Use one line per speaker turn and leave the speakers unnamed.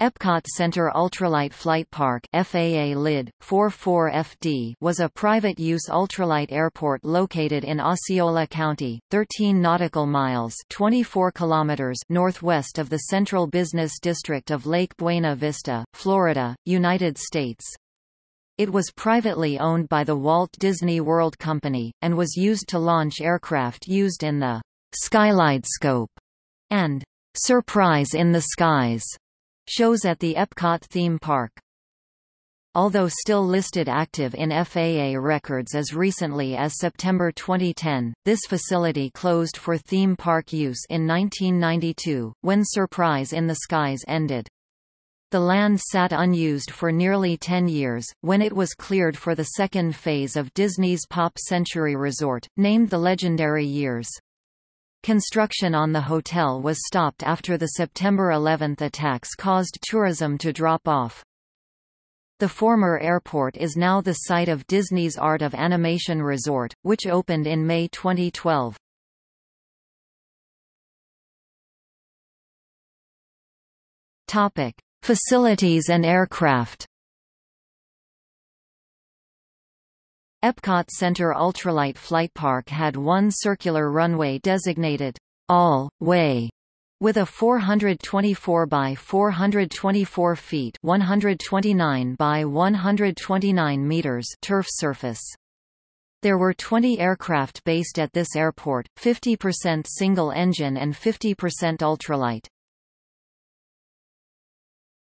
Epcot Center Ultralight Flight Park FAA LID, 44FD was a private-use ultralight airport located in Osceola County, 13 nautical miles 24 kilometers northwest of the Central Business District of Lake Buena Vista, Florida, United States. It was privately owned by the Walt Disney World Company, and was used to launch aircraft used in the SkyleidoScope and Surprise in the Skies shows at the Epcot theme park. Although still listed active in FAA records as recently as September 2010, this facility closed for theme park use in 1992, when Surprise in the Skies ended. The land sat unused for nearly 10 years, when it was cleared for the second phase of Disney's Pop Century Resort, named the Legendary Years. Construction on the hotel was stopped after the September 11 attacks caused tourism to drop off. The former airport is now the site of Disney's Art of Animation Resort, which opened in May 2012. Topic: Facilities and aircraft. Epcot Center Ultralight Flight Park had one circular runway designated all-way with a 424 by 424 feet 129 by 129 meters turf surface. There were 20 aircraft based at this airport, 50% single-engine and 50% ultralight.